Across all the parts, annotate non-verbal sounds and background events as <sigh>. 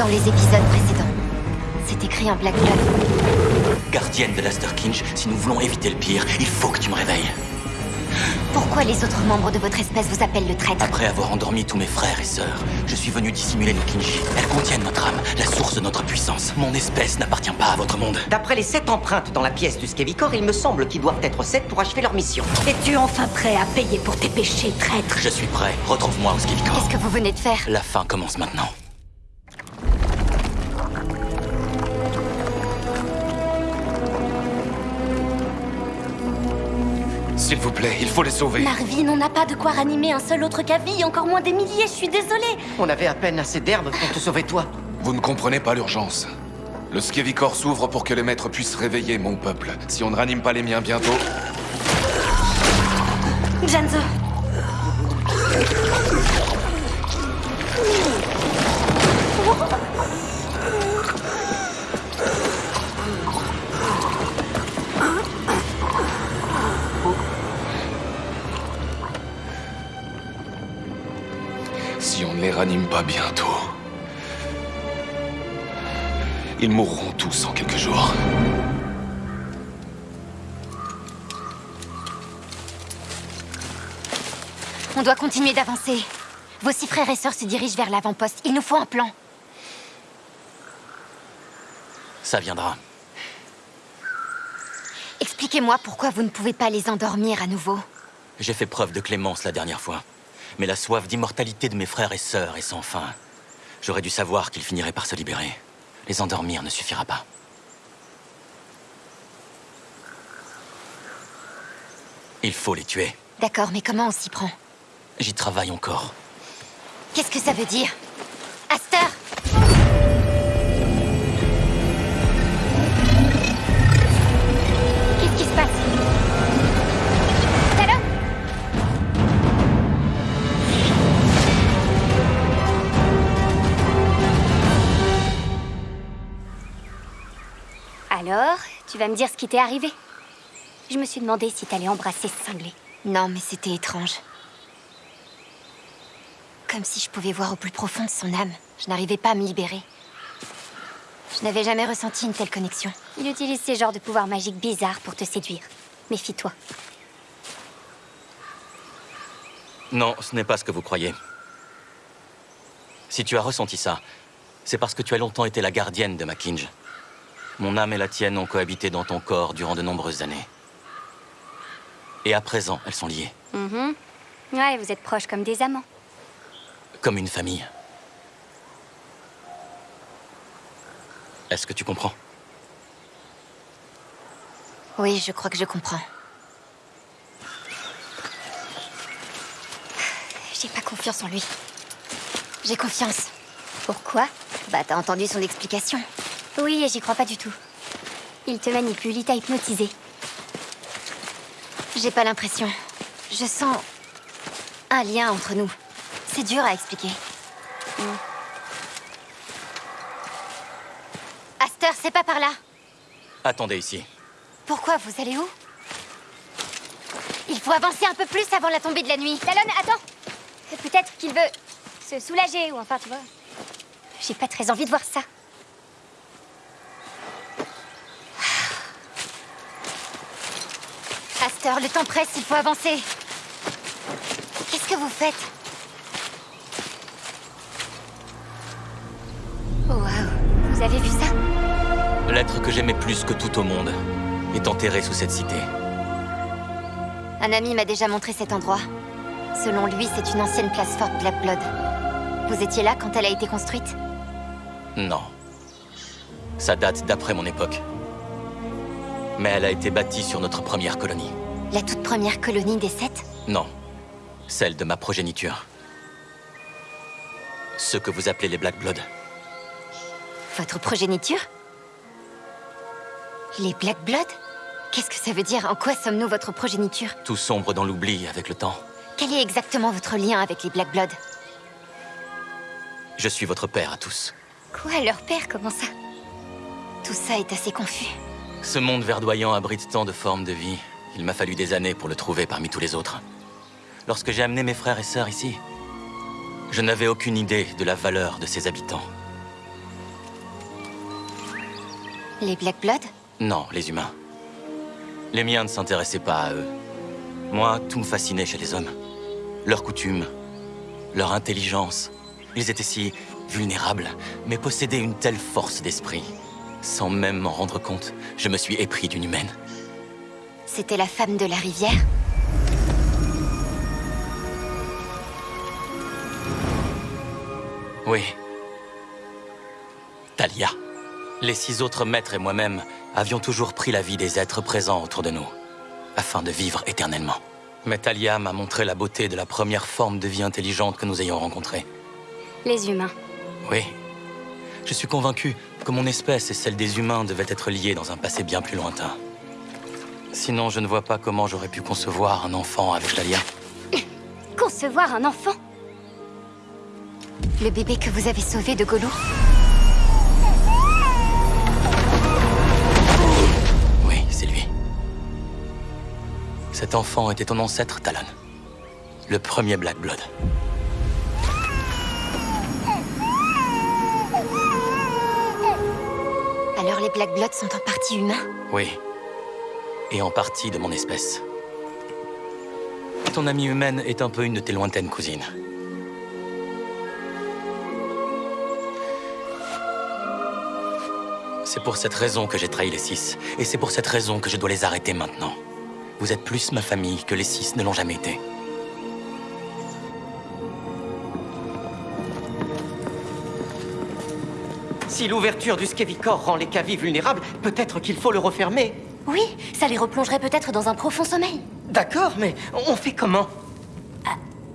dans les épisodes précédents. C'est écrit en Black Blood. Gardienne de l'Asterkinch, si nous voulons éviter le pire, il faut que tu me réveilles. Pourquoi les autres membres de votre espèce vous appellent le traître Après avoir endormi tous mes frères et sœurs, je suis venu dissimuler nos Kinji. Elles contiennent notre âme, la source de notre puissance. Mon espèce n'appartient pas à votre monde. D'après les sept empreintes dans la pièce du Skevicor, il me semble qu'ils doivent être sept pour achever leur mission. Es-tu enfin prêt à payer pour tes péchés, traître Je suis prêt. Retrouve-moi au Skevicor. Qu'est-ce que vous venez de faire? La fin commence maintenant. S'il vous plaît, il faut les sauver. Marvin, on n'a pas de quoi ranimer un seul autre Kavi, encore moins des milliers, je suis désolée. On avait à peine assez d'herbe pour te sauver toi. Vous ne comprenez pas l'urgence. Le Skevicor s'ouvre pour que les maîtres puissent réveiller mon peuple. Si on ne ranime pas les miens bientôt... Janzo. <laughs> ranime pas bientôt... Ils mourront tous en quelques jours. On doit continuer d'avancer. Vos six frères et sœurs se dirigent vers l'avant-poste. Il nous faut un plan. Ça viendra. Expliquez-moi pourquoi vous ne pouvez pas les endormir à nouveau. J'ai fait preuve de clémence la dernière fois. Mais la soif d'immortalité de mes frères et sœurs est sans fin. J'aurais dû savoir qu'ils finiraient par se libérer. Les endormir ne suffira pas. Il faut les tuer. D'accord, mais comment on s'y prend? J'y travaille encore. Qu'est-ce que ça veut dire? Aster Alors, tu vas me dire ce qui t'est arrivé Je me suis demandé si t'allais embrasser ce cinglé. Non, mais c'était étrange. Comme si je pouvais voir au plus profond de son âme. Je n'arrivais pas à me libérer. Je n'avais jamais ressenti une telle connexion. Il utilise ces genres de pouvoirs magiques bizarres pour te séduire. Méfie-toi. Non, ce n'est pas ce que vous croyez. Si tu as ressenti ça, c'est parce que tu as longtemps été la gardienne de Makinj. Mon âme et la tienne ont cohabité dans ton corps durant de nombreuses années. Et à présent, elles sont liées, Mhm. Ouais, vous êtes proches comme des amants. comme une famille. Est-ce que tu comprends? Oui, je crois que je comprends. J'ai pas confiance en lui. J'ai confiance. Pourquoi? Bah, t'as entendu son explication. Oui, et j'y crois pas du tout. Il te manipule, il t'a hypnotisé. J'ai pas l'impression. Je sens un lien entre nous. C'est dur à expliquer. Hmm. Aster, c'est pas par là. Attendez ici. Pourquoi Vous allez où? Il faut avancer un peu plus avant la tombée de la nuit. Talon, attends Peut-être qu'il veut se soulager, ou enfin, tu vois. J'ai pas très envie de voir ça. Le temps presse, il faut avancer. Qu'est-ce que vous faites? Oh, waouh Vous avez vu ça? L'être que j'aimais plus que tout au monde est enterré sous cette cité. Un ami m'a déjà montré cet endroit. Selon lui, c'est une ancienne place forte Black Blood. Vous étiez là quand elle a été construite? Non. Ça date d'après mon époque. Mais elle a été bâtie sur notre première colonie. La toute première colonie des sept Non. Celle de ma progéniture. Ce que vous appelez les Black Blood. Votre progéniture Les Black Blood Qu'est-ce que ça veut dire? En quoi sommes-nous votre progéniture? Tout sombre dans l'oubli avec le temps. Quel est exactement votre lien avec les Black Blood? Je suis votre père à tous. Quoi, leur père, comment ça? Tout ça est assez confus. Ce monde verdoyant abrite tant de formes de vie. Il m'a fallu des années pour le trouver parmi tous les autres. Lorsque j'ai amené mes frères et sœurs ici, je n'avais aucune idée de la valeur de ses habitants. Les Black Blood? Non, les humains. Les miens ne s'intéressaient pas à eux. Moi, tout me fascinait chez les hommes. Leurs coutumes, leur intelligence. Ils étaient si vulnérables, mais possédaient une telle force d'esprit. Sans même m'en rendre compte, je me suis épris d'une humaine. C'était la femme de la rivière Oui. Talia. Les six autres maîtres et moi-même avions toujours pris la vie des êtres présents autour de nous, afin de vivre éternellement. Mais Talia m'a montré la beauté de la première forme de vie intelligente que nous ayons rencontrée. Les humains. Oui. Je suis convaincu que mon espèce et celle des humains devaient être liées dans un passé bien plus lointain. Sinon, je ne vois pas comment j'aurais pu concevoir un enfant avec Talia. <coughs> Concevoir un enfant? Le bébé que vous avez sauvé de Golou Oui, c'est lui. Cet enfant était ton ancêtre, Talon. Le premier Black Blood. Alors les Black Blood sont en partie humains? Oui. Et en partie de mon espèce. Ton amie humaine est un peu une de tes lointaines cousines. C'est pour cette raison que j'ai trahi les six. Et c'est pour cette raison que je dois les arrêter maintenant. Vous êtes plus ma famille que les six ne l'ont jamais été. Si l'ouverture du Skevicor rend les cavies vulnérables, peut-être qu'il faut le refermer. Oui, ça les replongerait peut-être dans un profond sommeil. D'accord, mais on fait comment?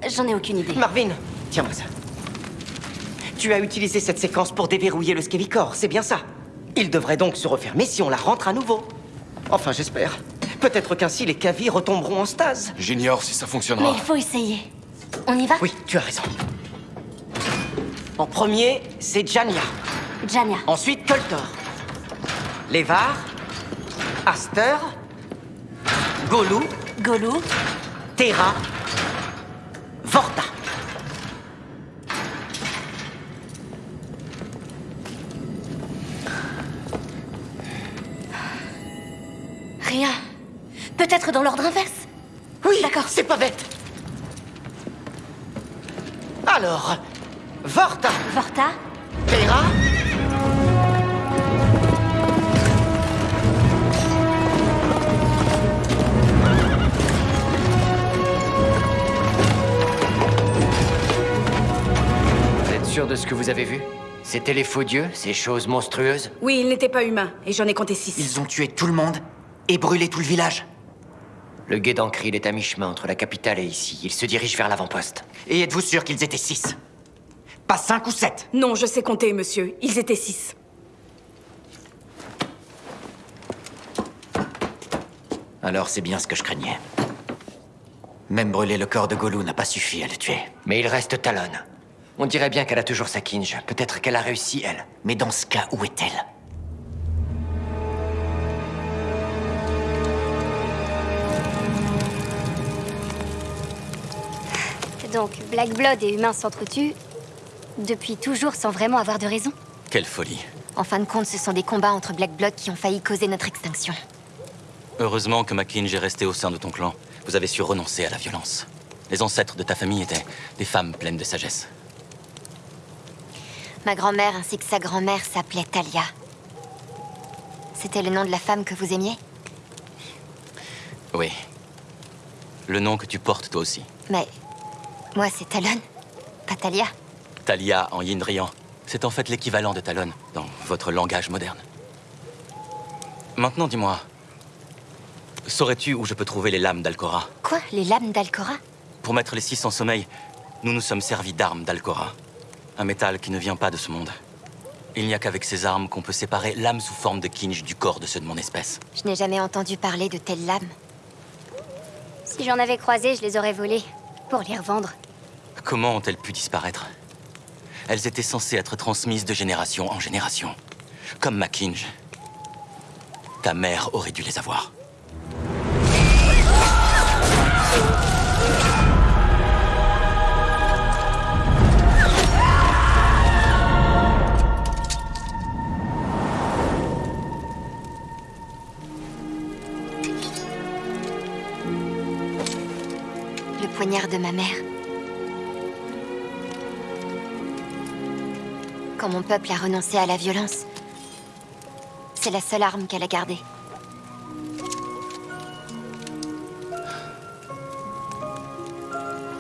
J'en ai aucune idée. Marvin, tiens-moi ça. Tu as utilisé cette séquence pour déverrouiller le Skevicor, c'est bien ça? Il devrait donc se refermer si on la rentre à nouveau. Enfin, j'espère. Peut-être qu'ainsi les cavies retomberont en stase. J'ignore si ça Mais fonctionnera. il faut essayer. On y va? Oui, tu as raison. En premier, c'est Jania. Jania. Ensuite, Koltor. Levar. Aster. Golou. Golou. Terra. Vorta. Rien. Peut-être dans l'ordre inverse. Oui, D'accord. c'est pas bête. Alors, Vorta. Vorta. Terra. Sûr de ce que vous avez vu? C'était les faux dieux, ces choses monstrueuses? Oui, il n'était pas humain, et j'en ai compté six. Ils ont tué tout le monde et brûlé tout le village. Le guet d'Ancril est à mi-chemin entre la capitale et ici. Il se dirige vers l'avant-poste. Et êtes-vous sûr qu'ils étaient six? Pas cinq ou sept? Non, je sais compter, monsieur. Ils étaient six. Alors c'est bien ce que je craignais. Même brûler le corps de Golou n'a pas suffi à le tuer. Mais il reste Talon. On dirait bien qu'elle a toujours sa kinge. Peut-être qu'elle a réussi, elle. Mais dans ce cas, où est-elle? Donc, Black Blood et humains s'entretuent depuis toujours sans vraiment avoir de raison? Quelle folie. En fin de compte, ce sont des combats entre Black Blood qui ont failli causer notre extinction. Heureusement que Mackinge est resté au sein de ton clan. Vous avez su renoncer à la violence. Les ancêtres de ta famille étaient des femmes pleines de sagesse. Ma grand-mère ainsi que sa grand-mère s'appelaient Talia. C'était le nom de la femme que vous aimiez? Oui. Le nom que tu portes toi aussi. Mais moi, c'est Talon, pas Talia. Talia en Yindrian. C'est en fait l'équivalent de Talon dans votre langage moderne. Maintenant, dis-moi. Saurais-tu où je peux trouver les lames d'Alcora? Quoi? Les lames d'Alcora? Pour mettre les six en sommeil, nous nous sommes servis d'armes d'Alcora. Un métal qui ne vient pas de ce monde. Il n'y a qu'avec ces armes qu'on peut séparer l'âme sous forme de kinj du corps de ceux de mon espèce. Je n'ai jamais entendu parler de telles lames. Si j'en avais croisé, je les aurais volées. Pour les revendre. Comment ont-elles pu disparaître? Elles étaient censées être transmises de génération en génération. Comme Mackinge. Ta mère aurait dû les avoir. De ma mère. Quand mon peuple a renoncé à la violence, c'est la seule arme qu'elle a gardée.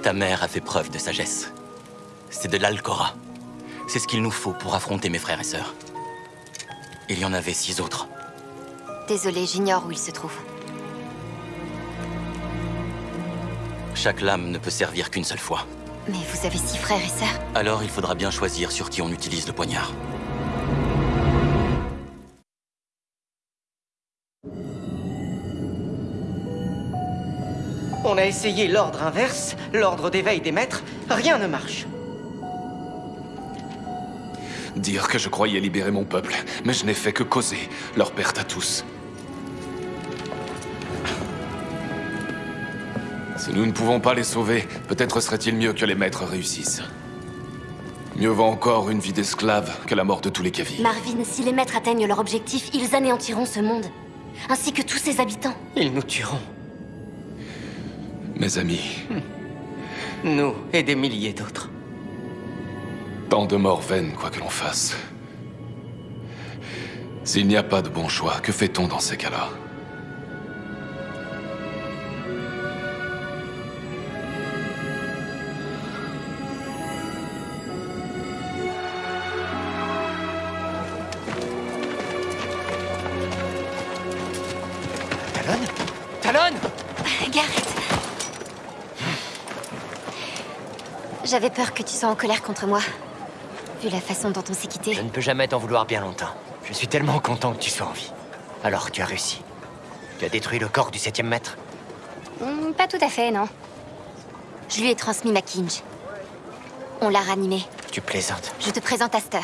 Ta mère a fait preuve de sagesse. C'est de l'Alcora. C'est ce qu'il nous faut pour affronter mes frères et sœurs. Il y en avait six autres. Désolée, j'ignore où il se trouve. Chaque lame ne peut servir qu'une seule fois. Mais vous avez six frères et sœurs Alors il faudra bien choisir sur qui on utilise le poignard. On a essayé l'ordre inverse, l'ordre d'éveil des maîtres, rien ne marche. Dire que je croyais libérer mon peuple, mais je n'ai fait que causer leur perte à tous. Si nous ne pouvons pas les sauver, peut-être serait-il mieux que les maîtres réussissent. Mieux vaut encore une vie d'esclave que la mort de tous les Kavi. Marvin, si les maîtres atteignent leur objectif, ils anéantiront ce monde. Ainsi que tous ses habitants. Ils nous tueront. Mes amis, Nous et des milliers d'autres. tant de morts vaines, quoi que l'on fasse. S'il n'y a pas de bon choix, que fait-on dans ces cas-là? J'avais peur que tu sois en colère contre moi. Vu la façon dont on s'est quitté. Je ne peux jamais t'en vouloir bien longtemps. Je suis tellement content que tu sois en vie. Alors, tu as réussi. Tu as détruit le corps du septième maître Hmm, pas tout à fait, non. Je lui ai transmis ma Kinj. On l'a ranimé. Tu plaisantes. Je te présente Aster.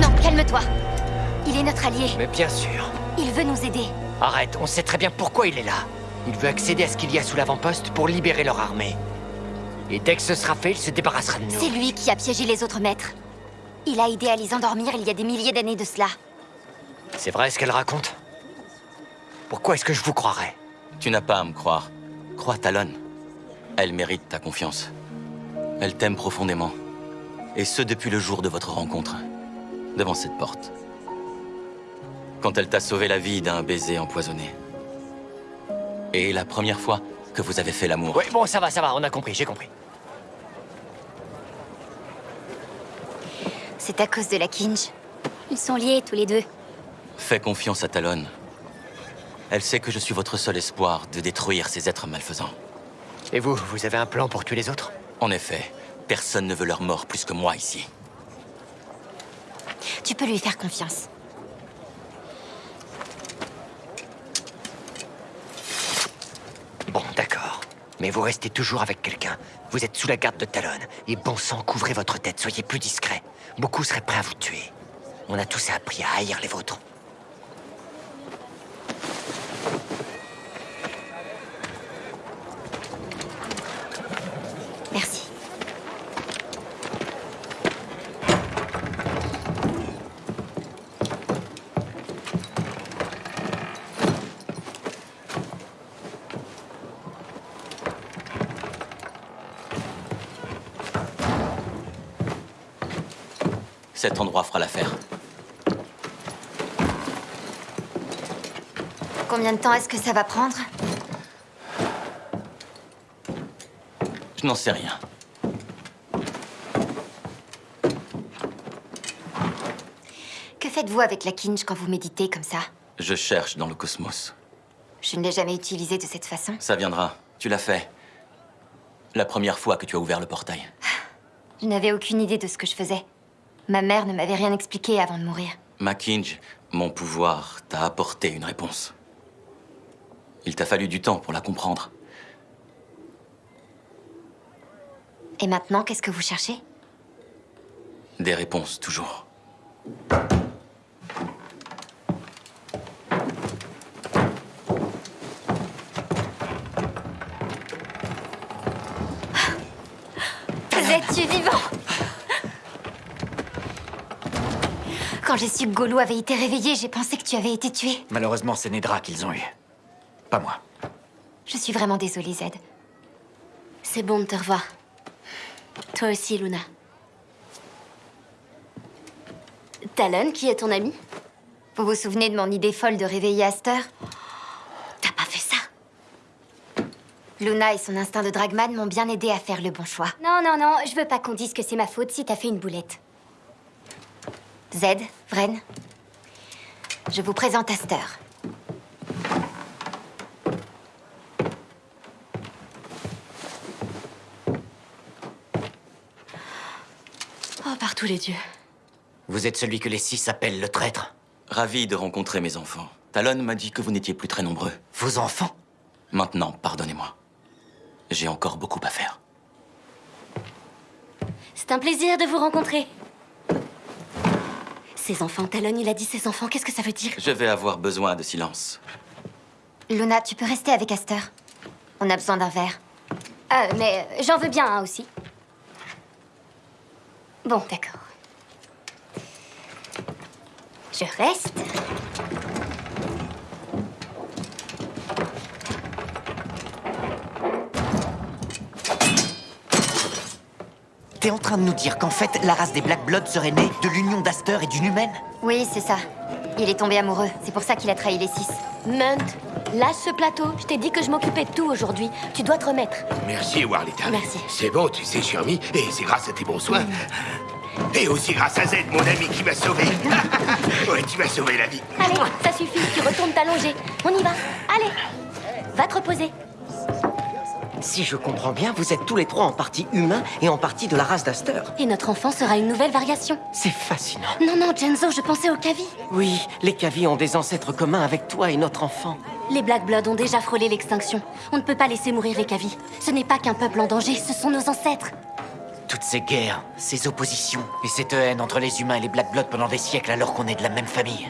Non, calme-toi. Il est notre allié. Mais bien sûr. Il veut nous aider. Arrête, on sait très bien pourquoi il est là. Il veut accéder à ce qu'il y a sous l'avant-poste pour libérer leur armée. Et dès que ce sera fait, il se débarrassera de nous. C'est lui qui a piégé les autres maîtres. Il a aidé à les endormir il y a des milliers d'années de cela. C'est vrai ce qu'elle raconte? Pourquoi est-ce que je vous croirais? Tu n'as pas à me croire. Crois Talon. Elle mérite ta confiance. Elle t'aime profondément. Et ce depuis le jour de votre rencontre. Devant cette porte. Quand elle t'a sauvé la vie d'un baiser empoisonné. Et la première fois que vous avez fait l'amour. Oui, bon, ça va, ça va, on a compris, j'ai compris. C'est à cause de la Kinj. Ils sont liés tous les deux. Fais confiance à Talon. Elle sait que je suis votre seul espoir de détruire ces êtres malfaisants. Et vous, vous avez un plan pour tuer les autres? En effet, personne ne veut leur mort plus que moi ici. Tu peux lui faire confiance. Bon, d'accord. Mais vous restez toujours avec quelqu'un. Vous êtes sous la garde de Talon. Et bon sang, couvrez votre tête, soyez plus discret. Beaucoup seraient prêts à vous tuer. On a tous appris à haïr les vôtres. Merci. Cet endroit fera l'affaire. Combien de temps est-ce que ça va prendre? Je n'en sais rien. Que faites-vous avec la Kinj quand vous méditez comme ça? Je cherche dans le cosmos. Je ne l'ai jamais utilisée de cette façon. Ça viendra. Tu l'as fait. La première fois que tu as ouvert le portail. Je n'avais aucune idée de ce que je faisais. Ma mère ne m'avait rien expliqué avant de mourir. Makinj, mon pouvoir t'a apporté une réponse. Il t'a fallu du temps pour la comprendre. Et maintenant, qu'est-ce que vous cherchez? Des réponses, toujours. Quand j'ai su que Golou avait été réveillé, j'ai pensé que tu avais été tué. Malheureusement, c'est Nedra qu'ils ont eu. Pas moi. Je suis vraiment désolée, Zed. C'est bon de te revoir. Toi aussi, Luna. Talon, qui est ton ami? Vous vous souvenez de mon idée folle de réveiller Aster T'as pas fait ça? Luna et son instinct de dragman m'ont bien aidé à faire le bon choix. Non, non, non, je veux pas qu'on dise que c'est ma faute si t'as fait une boulette. Zed, Vren, je vous présente Aster. Oh, par tous les dieux. Vous êtes celui que les six appellent le traître. Ravi de rencontrer mes enfants. Talon m'a dit que vous n'étiez plus très nombreux. Vos enfants? Maintenant, pardonnez-moi. J'ai encore beaucoup à faire. C'est un plaisir de vous rencontrer. Ses enfants, Talon, il a dit ses enfants, qu'est-ce que ça veut dire Je vais avoir besoin de silence. Luna, tu peux rester avec Aster. On a besoin d'un verre. Euh, mais j'en veux bien un aussi. Bon, d'accord. Je reste. T'es en train de nous dire qu'en fait, la race des Black Bloods serait née de l'union d'Aster et d'une humaine Oui, c'est ça. Il est tombé amoureux. C'est pour ça qu'il a trahi les six. Munt, lâche ce plateau. Je t'ai dit que je m'occupais de tout aujourd'hui. Tu dois te remettre. Merci, Warlita. Merci. C'est bon, tu sais, Charmy, et c'est grâce à tes bons soins. Et aussi grâce à Z, mon ami, qui m'a sauvé. <laughs> ouais, tu m'as sauvé la vie. Allez, ça suffit. Tu retournes t'allonger. On y va. Allez. Va te reposer. Si je comprends bien, vous êtes tous les trois en partie humains et en partie de la race d'Aster. Et notre enfant sera une nouvelle variation. C'est fascinant. Non, non, Genzo, je pensais au Kavi. Oui, les Kavi ont des ancêtres communs avec toi et notre enfant. Les Black Bloods ont déjà frôlé l'extinction. On ne peut pas laisser mourir les Kavi. Ce n'est pas qu'un peuple en danger, ce sont nos ancêtres. Toutes ces guerres, ces oppositions et cette haine entre les humains et les Black Bloods pendant des siècles alors qu'on est de la même famille.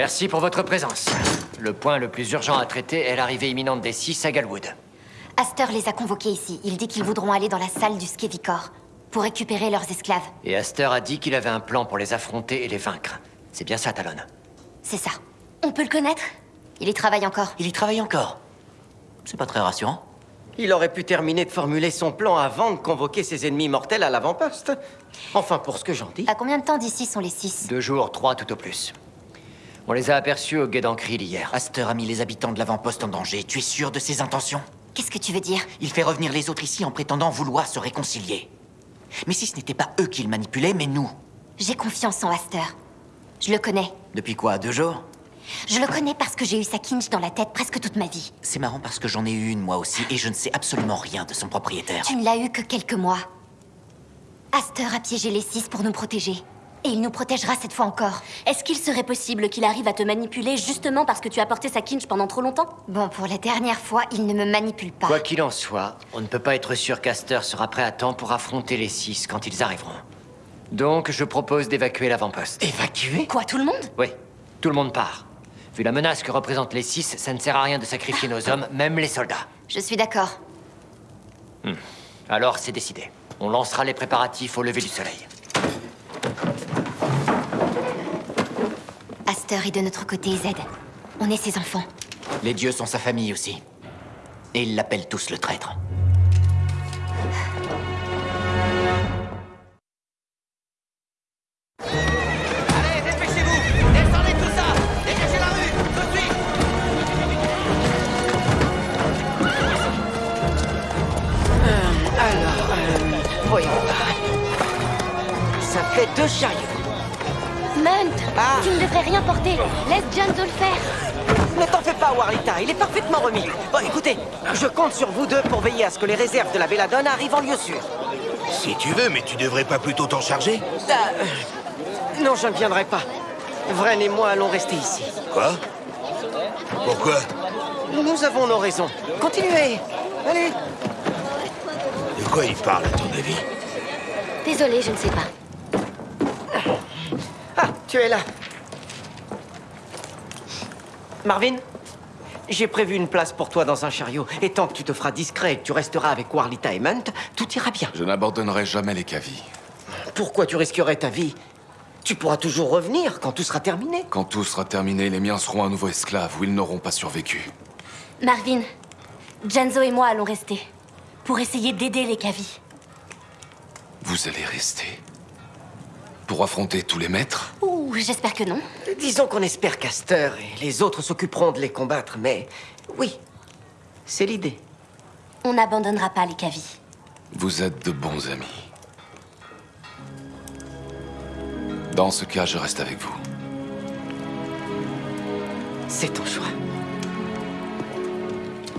Merci pour votre présence. Le point le plus urgent à traiter est l'arrivée imminente des six à Galwood. Aster les a convoqués ici. Il dit qu'ils voudront aller dans la salle du Skevicor pour récupérer leurs esclaves. Et Aster a dit qu'il avait un plan pour les affronter et les vaincre. C'est bien ça, Talon. C'est ça. On peut le connaître? Il y travaille encore. Il y travaille encore. C'est pas très rassurant. Il aurait pu terminer de formuler son plan avant de convoquer ses ennemis mortels à l'avant-poste. Enfin, pour ce que j'en dis. À combien de temps d'ici sont les six? Deux jours, trois tout au plus. On les a aperçus au guet d'Ancril hier. Aster a mis les habitants de l'avant-poste en danger. Tu es sûr de ses intentions? Qu'est-ce que tu veux dire? Il fait revenir les autres ici en prétendant vouloir se réconcilier. Mais si ce n'était pas eux qui le manipulaient, mais nous J'ai confiance en Aster. Je le connais. Depuis quoi? Deux jours? Je le connais parce que j'ai eu sa kinch dans la tête presque toute ma vie. C'est marrant parce que j'en ai eu une moi aussi et je ne sais absolument rien de son propriétaire. Tu ne l'as eu que quelques mois. Aster a piégé les six pour nous protéger. Et il nous protégera cette fois encore. Est-ce qu'il serait possible qu'il arrive à te manipuler justement parce que tu as porté sa kinch pendant trop longtemps? Bon, pour la dernière fois, il ne me manipule pas. Quoi qu'il en soit, on ne peut pas être sûr qu'Aster sera prêt à temps pour affronter les six quand ils arriveront. Donc, je propose d'évacuer l'avant-poste. Évacué Quoi, tout le monde? Oui, tout le monde part. Vu la menace que représentent les six, ça ne sert à rien de sacrifier nos hommes, même les soldats. Je suis d'accord. Alors, c'est décidé. On lancera les préparatifs au lever du soleil. Aster est de notre côté, Zed. On est ses enfants. Les dieux sont sa famille aussi. Et ils l'appellent tous le traître. Bon, écoutez, je compte sur vous deux pour veiller à ce que les réserves de la Belladone arrivent en lieu sûr. Si tu veux, mais tu devrais pas plutôt t'en charger Ah, euh, non, je ne viendrai pas. Vren et moi allons rester ici. Quoi? Pourquoi? Nous avons nos raisons. Continuez. Allez. De quoi il parle, à ton avis? Désolée, je ne sais pas. Ah, tu es là. Marvin? J'ai prévu une place pour toi dans un chariot, et tant que tu te feras discret et que tu resteras avec Warlita et Munt, tout ira bien. Je n'abandonnerai jamais les Kavi. Pourquoi tu risquerais ta vie? Tu pourras toujours revenir quand tout sera terminé. Quand tout sera terminé, les miens seront à nouveau esclaves ou ils n'auront pas survécu. Marvin, Janzo et moi allons rester. Pour essayer d'aider les Kavi. Vous allez rester Pour affronter tous les maîtres Ouh, j'espère que non. Disons qu'on espère Caster et les autres s'occuperont de les combattre, mais oui, c'est l'idée. On n'abandonnera pas les Kavi. Vous êtes de bons amis. Dans ce cas, je reste avec vous. C'est ton choix.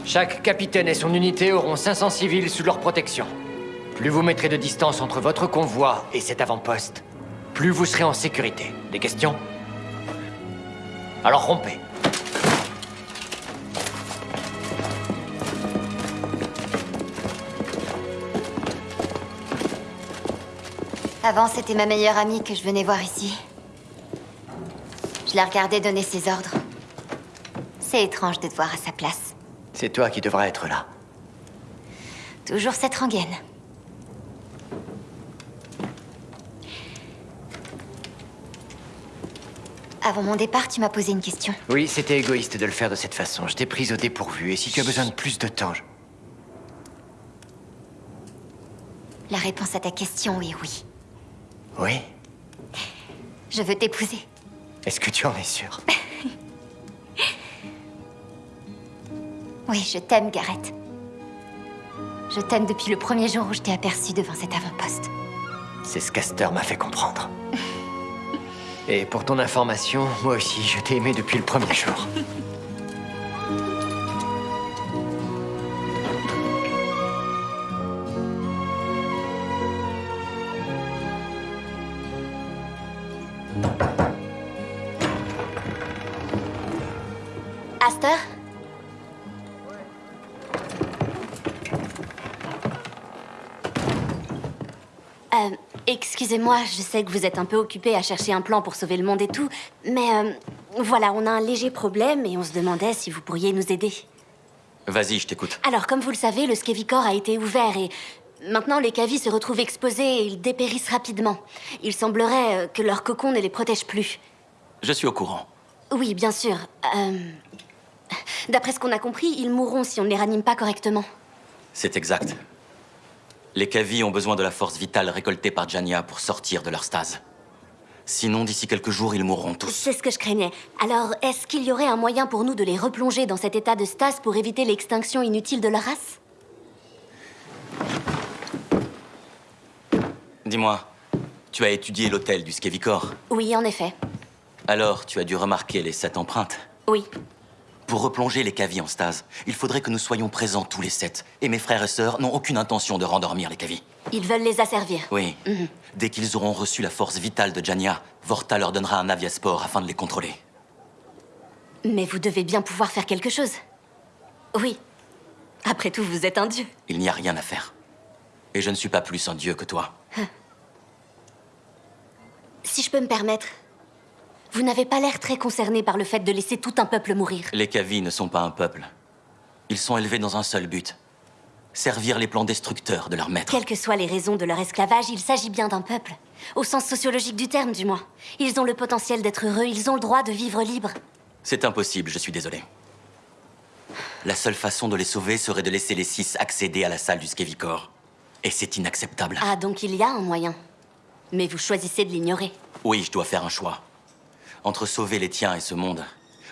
Chaque capitaine et son unité auront 500 civils sous leur protection. Plus vous mettrez de distance entre votre convoi et cet avant-poste, plus vous serez en sécurité. Des questions? Alors rompez. Avant, c'était ma meilleure amie que je venais voir ici. Je la regardais donner ses ordres. C'est étrange de te voir à sa place. C'est toi qui devras être là. Toujours cette rengaine. Avant mon départ, tu m'as posé une question. Oui, c'était égoïste de le faire de cette façon. Je t'ai prise au dépourvu, et si tu as besoin de plus de temps, je... La réponse à ta question est oui. Oui? Je veux t'épouser. Est-ce que tu en es sûr <laughs> Oui, je t'aime, Gareth. Je t'aime depuis le premier jour où je t'ai aperçu devant cet avant-poste. C'est ce qu'Aster m'a fait comprendre. <laughs> Et pour ton information, moi aussi, je t'ai aimé depuis le premier jour. Excusez-moi, je sais que vous êtes un peu occupé à chercher un plan pour sauver le monde et tout, mais euh, voilà, on a un léger problème et on se demandait si vous pourriez nous aider. Vas-y, je t'écoute. Alors, comme vous le savez, le Skevicor a été ouvert et maintenant les Kavi se retrouvent exposés et ils dépérissent rapidement. Il semblerait euh, que leur cocon ne les protège plus. Je suis au courant. Oui, bien sûr. Euh, D'après ce qu'on a compris, ils mourront si on ne les ranime pas correctement. C'est exact. Les Kavi ont besoin de la force vitale récoltée par Jania pour sortir de leur stase. Sinon, d'ici quelques jours, ils mourront tous. C'est ce que je craignais. Alors, est-ce qu'il y aurait un moyen pour nous de les replonger dans cet état de stase pour éviter l'extinction inutile de leur race? Dis-moi, tu as étudié l'hôtel du Skevicor? Oui, en effet. Alors, tu as dû remarquer les sept empreintes? Oui. Pour replonger les Kavi en stase, il faudrait que nous soyons présents tous les sept. Et mes frères et sœurs n'ont aucune intention de rendormir les Kavi. Ils veulent les asservir. Oui. Dès qu'ils auront reçu la force vitale de Jania, Vorta leur donnera un aviasport afin de les contrôler. Mais vous devez bien pouvoir faire quelque chose. Oui. Après tout, vous êtes un dieu. Il n'y a rien à faire. Et je ne suis pas plus un dieu que toi. Si je peux me permettre, vous n'avez pas l'air très concerné par le fait de laisser tout un peuple mourir. Les Kavi ne sont pas un peuple. Ils sont élevés dans un seul but. Servir les plans destructeurs de leur maître. Quelles que soient les raisons de leur esclavage, il s'agit bien d'un peuple. Au sens sociologique du terme, du moins. Ils ont le potentiel d'être heureux, ils ont le droit de vivre libre. C'est impossible, je suis désolé. La seule façon de les sauver serait de laisser les six accéder à la salle du Skevicor. Et c'est inacceptable. Ah, donc il y a un moyen. Mais vous choisissez de l'ignorer. Oui, je dois faire un choix. Entre sauver les tiens et ce monde,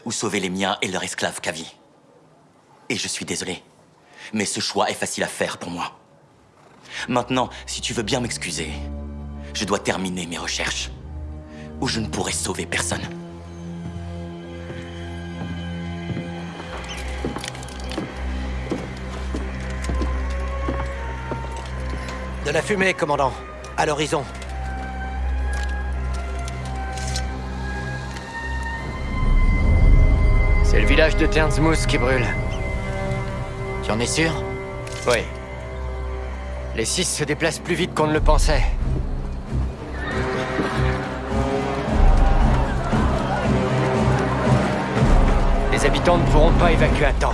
ou sauver les miens et leur esclave Kavi. Et je suis désolé. Mais ce choix est facile à faire pour moi. Maintenant, si tu veux bien m'excuser, je dois terminer mes recherches. Ou je ne pourrai sauver personne. De la fumée, commandant. À l'horizon. C'est le village de Ternsmouth qui brûle. Tu en es sûr? Oui. Les six se déplacent plus vite qu'on ne le pensait. Les habitants ne pourront pas évacuer à temps.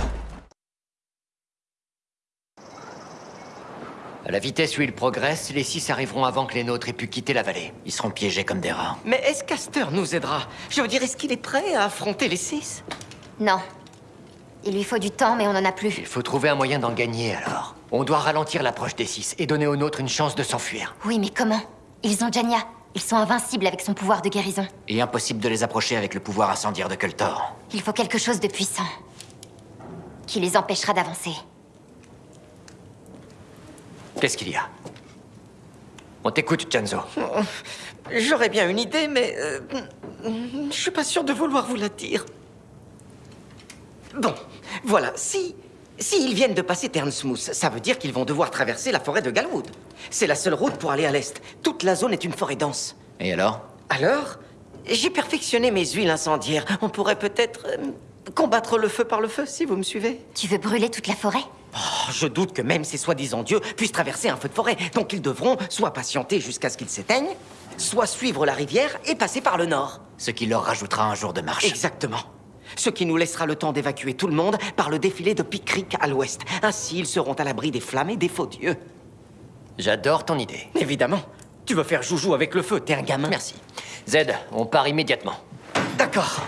À la vitesse où ils progressent, les six arriveront avant que les nôtres aient pu quitter la vallée. Ils seront piégés comme des rats. Mais est-ce qu'Aster nous aidera? Je veux dire, est-ce qu'il est prêt à affronter les six? Non. Il lui faut du temps, mais on n'en a plus. Il faut trouver un moyen d'en gagner alors. On doit ralentir l'approche des six et donner aux nôtres une chance de s'enfuir. Oui, mais comment? Ils ont Jania. Ils sont invincibles avec son pouvoir de guérison. Et impossible de les approcher avec le pouvoir incendiaire de Kultor. Il faut quelque chose de puissant. Qui les empêchera d'avancer. Qu'est-ce qu'il y a? On t'écoute, Janzo. J'aurais bien une idée, mais... euh, je suis pas sûr de vouloir vous la dire. Bon, voilà, si... Si ils viennent de passer Ternsmouth, ça veut dire qu'ils vont devoir traverser la forêt de Galwood. C'est la seule route pour aller à l'est. Toute la zone est une forêt dense. Et alors? Alors J'ai perfectionné mes huiles incendiaires. On pourrait peut-être... euh, combattre le feu par le feu, si vous me suivez. Tu veux brûler toute la forêt? Oh, je doute que même ces soi-disant dieux puissent traverser un feu de forêt. Donc ils devront soit patienter jusqu'à ce qu'ils s'éteignent, soit suivre la rivière et passer par le nord. Ce qui leur rajoutera un jour de marche. Exactement. Ce qui nous laissera le temps d'évacuer tout le monde par le défilé de Pig Creek à l'ouest. Ainsi, ils seront à l'abri des flammes et des faux dieux. J'adore ton idée. Évidemment. Tu veux faire joujou avec le feu, t'es un gamin. Merci. Z, on part immédiatement. D'accord.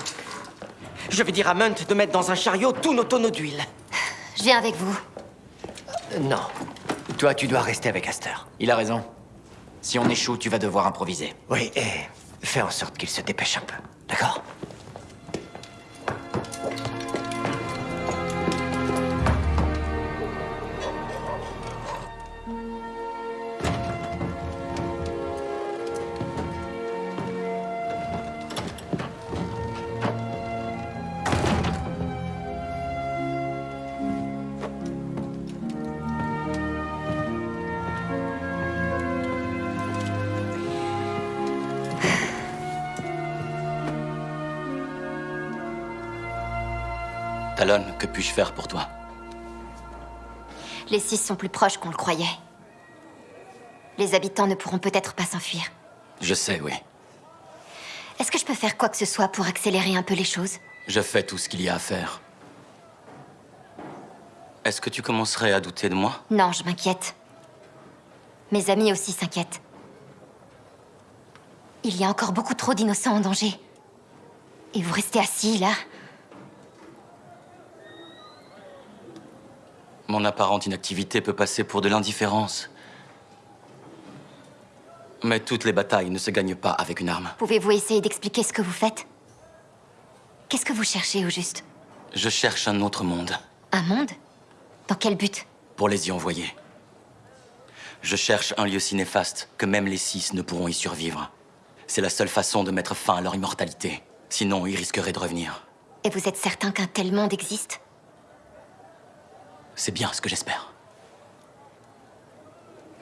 Je vais dire à Munt de mettre dans un chariot tous nos tonneaux d'huile. Je viens avec vous. Euh, Non. Toi, tu dois rester avec Aster. Il a raison. Si on échoue, tu vas devoir improviser. Oui, et fais en sorte qu'il se dépêche un peu. D'accord? Talon, que puis-je faire pour toi Les six sont plus proches qu'on le croyait. Les habitants ne pourront peut-être pas s'enfuir. Je sais, oui. Est-ce que je peux faire quoi que ce soit pour accélérer un peu les choses Je fais tout ce qu'il y a à faire. Est-ce que tu commencerais à douter de moi Non, je m'inquiète. Mes amis aussi s'inquiètent. Il y a encore beaucoup trop d'innocents en danger. Et vous restez assis, là Mon apparente inactivité peut passer pour de l'indifférence. Mais toutes les batailles ne se gagnent pas avec une arme. Pouvez-vous essayer d'expliquer ce que vous faites? Qu'est-ce que vous cherchez, au juste? Je cherche un autre monde, Un monde? Dans quel but? Pour les y envoyer. Je cherche un lieu si néfaste que même les six ne pourront y survivre. C'est la seule façon de mettre fin à leur immortalité. Sinon, ils risqueraient de revenir. Et vous êtes certain qu'un tel monde existe? C'est bien ce que j'espère.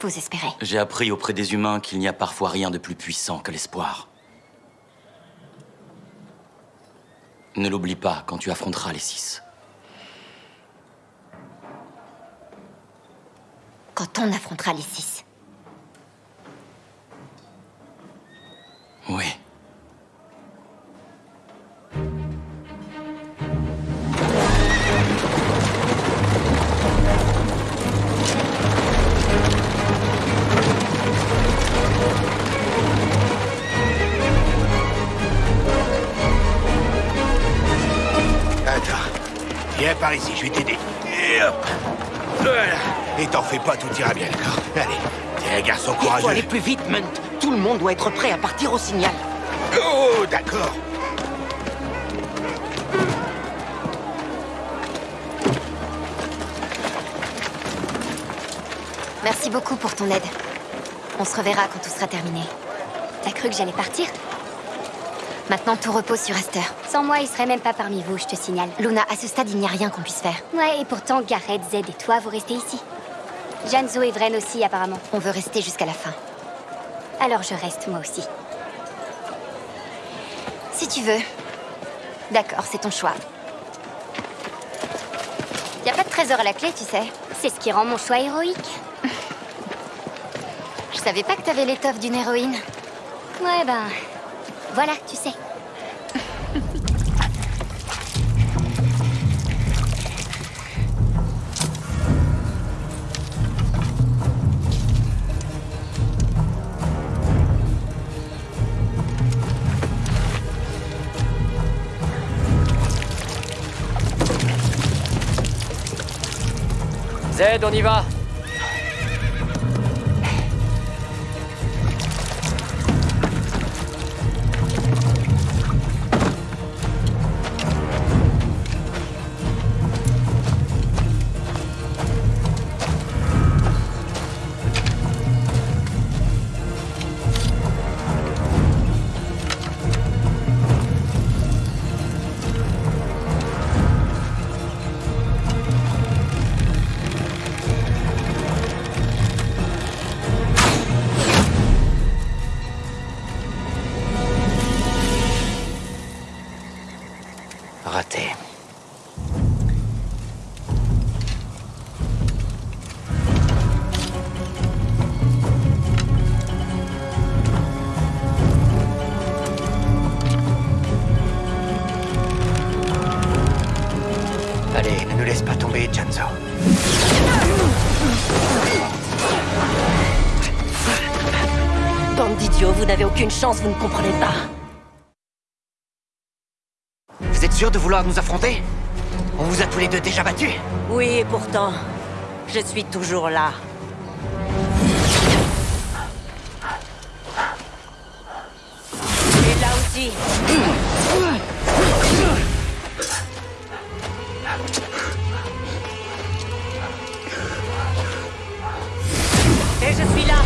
Vous espérez J'ai appris auprès des humains qu'il n'y a parfois rien de plus puissant que l'espoir. Ne l'oublie pas quand tu affronteras les six. Quand on affrontera les six. Oui. Viens par ici, je vais t'aider. Et hop. Voilà. Et t'en fais pas, tout ira bien, d'accord Allez. T'es un garçon Il faut aller courageux. plus vite, Munt. Tout le monde doit être prêt à partir au signal. Oh, d'accord. Merci beaucoup pour ton aide. On se reverra quand tout sera terminé. T'as cru que j'allais partir? Maintenant, tout repose sur Aster. Sans moi, il serait même pas parmi vous, je te signale. Luna, à ce stade, il n'y a rien qu'on puisse faire. Ouais, et pourtant, Gareth, Z et toi, vous restez ici. Janzo et Vren aussi, apparemment. On veut rester jusqu'à la fin. Alors je reste, moi aussi. Si tu veux. D'accord, c'est ton choix. Y a pas de trésor à la clé, tu sais. C'est ce qui rend mon choix héroïque. <laughs> Je savais pas que t'avais l'étoffe d'une héroïne. Ouais, ben... Voilà, tu sais. Zed, on y va aucune chance, vous ne comprenez pas. Vous êtes sûr de vouloir nous affronter? On vous a tous les deux déjà battus Oui, et pourtant, je suis toujours là. Et là aussi. Et je suis là.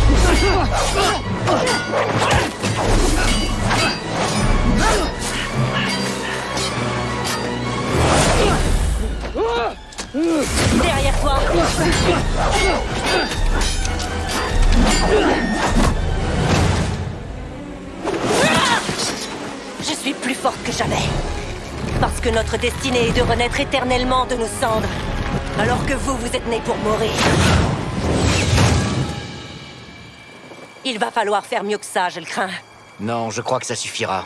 Que notre destinée est de renaître éternellement de nos cendres. Alors que vous, vous êtes nés pour mourir. Il va falloir faire mieux que ça, je le crains. Non, je crois que ça suffira.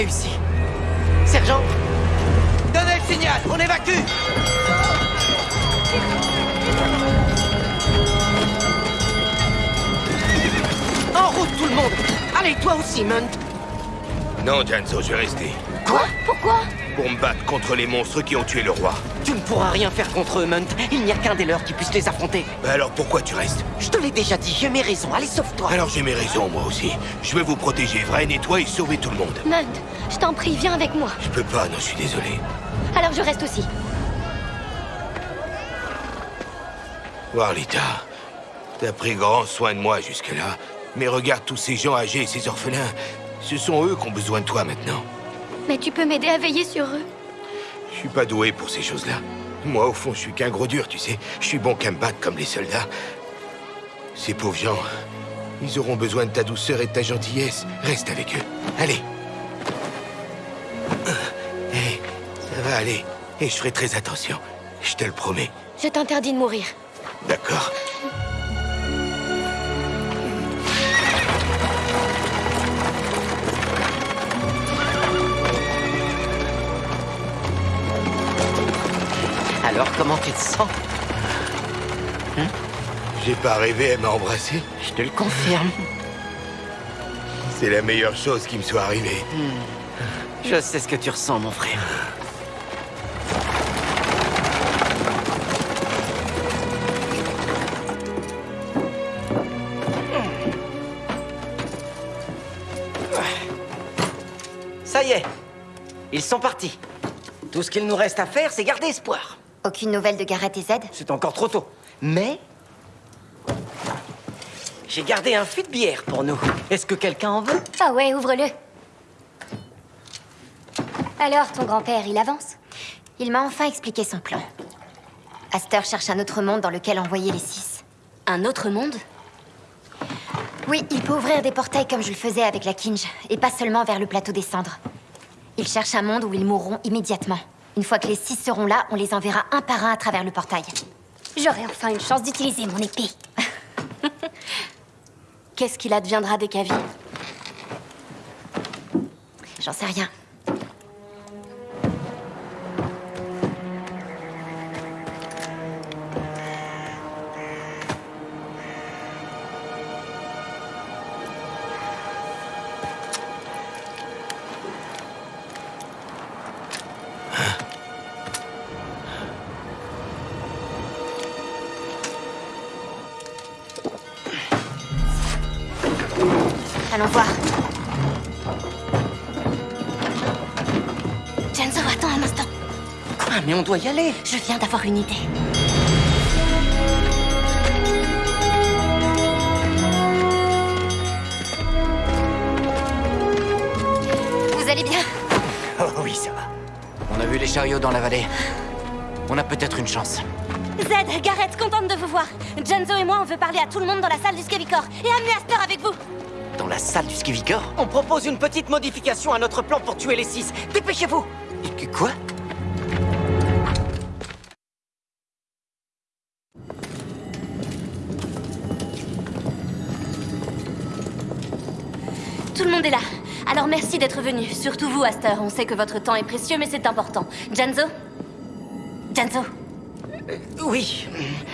Réussi. Sergent Donnez le signal, on évacue. En route tout le monde. Allez, toi aussi, Munt. Non, Janzo, je vais rester. Quoi? Pourquoi? Pour me battre contre les monstres qui ont tué le roi. Tu ne pourras rien faire contre eux, Munt. Il n'y a qu'un des leurs qui puisse les affronter. Bah alors pourquoi tu restes? Je te l'ai déjà dit, j'ai mes raisons. Allez, sauve-toi Alors j'ai mes raisons, moi aussi. Je veux vous protéger, Vren et toi, et sauver tout le monde. Munt, je t'en prie, viens avec moi. Je peux pas, non, je suis désolé. Alors je reste aussi. Warlita, t'as pris grand soin de moi jusque-là. Mais regarde tous ces gens âgés et ces orphelins. Ce sont eux qui ont besoin de toi maintenant. Mais tu peux m'aider à veiller sur eux. Je suis pas doué pour ces choses-là. Moi, au fond, je suis qu'un gros dur, tu sais. Je suis bon qu'à me battre comme les soldats. Ces pauvres gens, ils auront besoin de ta douceur et de ta gentillesse. Reste avec eux. Allez. Hé, ça va aller. Et je ferai très attention. Je te le promets. Je t'interdis de mourir. D'accord. Alors, comment tu te sens J'ai pas rêvé à m'embrasser. Je te le confirme. C'est la meilleure chose qui me soit arrivée. Je sais ce que tu ressens, mon frère. Ça y est, ils sont partis. Tout ce qu'il nous reste à faire, c'est garder espoir. Aucune nouvelle de Gareth et Zed C'est encore trop tôt. Mais... J'ai gardé un fût de bière pour nous. Est-ce que quelqu'un en veut? Ah ouais, ouvre-le. Alors, ton grand-père, il avance? Il m'a enfin expliqué son plan. Aster cherche un autre monde dans lequel envoyer les six. Un autre monde? Oui, il peut ouvrir des portails comme je le faisais avec la Kinj, et pas seulement vers le plateau des cendres. Il cherche un monde où ils mourront immédiatement. Une fois que les six seront là, on les enverra un par un à travers le portail. J'aurai enfin une chance d'utiliser mon épée. Qu'est-ce qu'il adviendra des cavies J'en sais rien. Allons voir. Genzo, attends un instant. Quoi Mais on doit y aller Je viens d'avoir une idée. Vous allez bien? Oh oui, ça va. On a vu les chariots dans la vallée. On a peut-être une chance. Zed, Gareth, contente de vous voir. Genzo et moi, on veut parler à tout le monde dans la salle du Skevicor. Et amener Aster avec vous. Dans la salle du Skivigor On propose une petite modification à notre plan pour tuer les six. Dépêchez-vous Quoi? Tout le monde est là. Alors merci d'être venu. Surtout vous, Aster. On sait que votre temps est précieux, mais c'est important. Genzo Genzo Oui.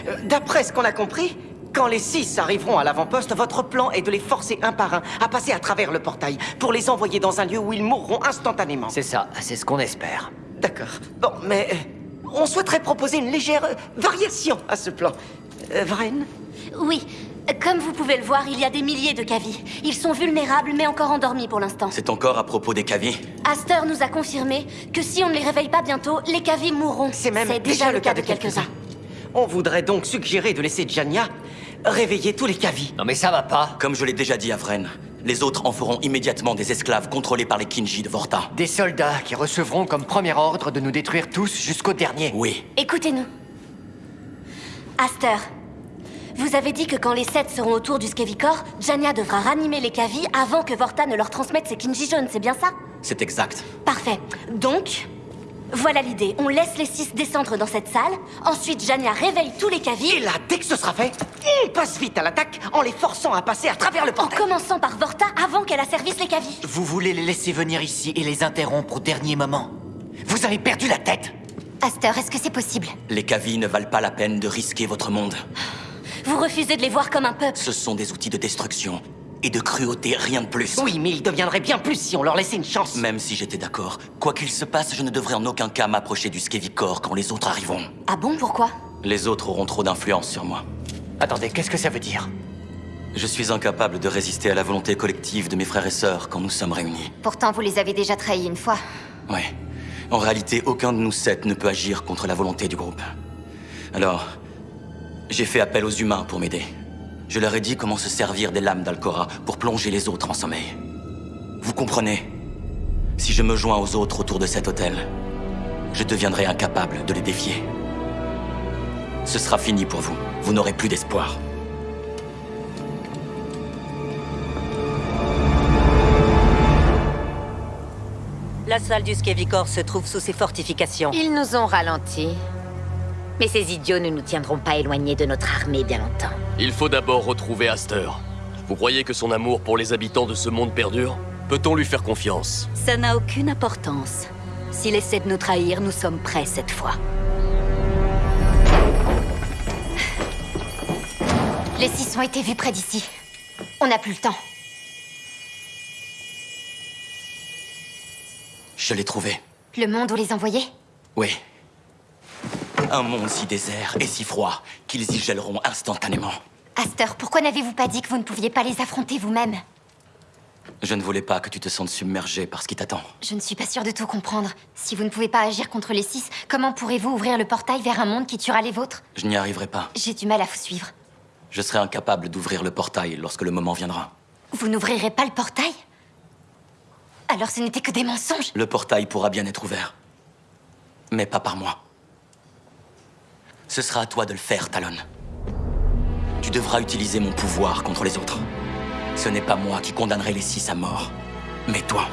Euh, D'après ce qu'on a compris, quand les six arriveront à l'avant-poste, votre plan est de les forcer un par un à passer à travers le portail pour les envoyer dans un lieu où ils mourront instantanément. C'est ça, c'est ce qu'on espère. D'accord. Bon, mais euh, on souhaiterait proposer une légère euh, variation à ce plan. Euh, Vren Oui. Comme vous pouvez le voir, il y a des milliers de cavies. Ils sont vulnérables, mais encore endormis pour l'instant. C'est encore à propos des cavies Aster nous a confirmé que si on ne les réveille pas bientôt, les cavies mourront. C'est même déjà, le cas de quelques-uns. On voudrait donc suggérer de laisser Jania réveiller tous les cavis. Non mais ça va pas. Comme je l'ai déjà dit à Vren, les autres en feront immédiatement des esclaves contrôlés par les Kinji de Vorta. Des soldats qui recevront comme premier ordre de nous détruire tous jusqu'au dernier. Oui. Écoutez-nous. Aster, vous avez dit que quand les sept seront autour du Skevicor, Jania devra ranimer les cavies avant que Vorta ne leur transmette ses Kinji jaunes, c'est bien ça? C'est exact. Parfait. Donc, voilà l'idée. On laisse les six descendre dans cette salle. Ensuite, Jania réveille tous les cavies. Et là, dès que ce sera fait, on passe vite à l'attaque en les forçant à passer à travers le En portail. commençant par Vorta avant qu'elle asservisse les cavies. Vous voulez les laisser venir ici et les interrompre au dernier moment Vous avez perdu la tête Aster, est-ce que c'est possible? Les cavies ne valent pas la peine de risquer votre monde. Vous refusez de les voir comme un peuple. Ce sont des outils de destruction et de cruauté, rien de plus. Oui, mais ils deviendraient bien plus si on leur laissait une chance. Même si j'étais d'accord, quoi qu'il se passe, je ne devrais en aucun cas m'approcher du Skevicor quand les autres arriveront. Ah bon, pourquoi? Les autres auront trop d'influence sur moi. Attendez, qu'est-ce que ça veut dire? Je suis incapable de résister à la volonté collective de mes frères et sœurs quand nous sommes réunis. Pourtant, vous les avez déjà trahis une fois. Ouais. En réalité, aucun de nous sept ne peut agir contre la volonté du groupe. Alors, j'ai fait appel aux humains pour m'aider. Je leur ai dit comment se servir des lames d'Alcora pour plonger les autres en sommeil. Vous comprenez? Si je me joins aux autres autour de cet hôtel, je deviendrai incapable de les défier. Ce sera fini pour vous. Vous n'aurez plus d'espoir. La salle du Skevicor se trouve sous ses fortifications. Ils nous ont ralentis. Mais ces idiots ne nous tiendront pas éloignés de notre armée bien longtemps. Il faut d'abord retrouver Aster. Vous croyez que son amour pour les habitants de ce monde perdure? Peut-on lui faire confiance? Ça n'a aucune importance. S'il essaie de nous trahir, nous sommes prêts cette fois. Les six ont été vus près d'ici. On n'a plus le temps. Je l'ai trouvé. Le monde où les envoyer? Oui. Un monde si désert et si froid qu'ils y gèleront instantanément. Aster, pourquoi n'avez-vous pas dit que vous ne pouviez pas les affronter vous-même? Je ne voulais pas que tu te sentes submergé par ce qui t'attend. Je ne suis pas sûre de tout comprendre. Si vous ne pouvez pas agir contre les six, comment pourrez-vous ouvrir le portail vers un monde qui tuera les vôtres? Je n'y arriverai pas. J'ai du mal à vous suivre. Je serai incapable d'ouvrir le portail lorsque le moment viendra. Vous n'ouvrirez pas le portail? Alors ce n'était que des mensonges Le portail pourra bien être ouvert. Mais pas par moi. Ce sera à toi de le faire, Talon. Tu devras utiliser mon pouvoir contre les autres. Ce n'est pas moi qui condamnerai les six à mort, mais toi.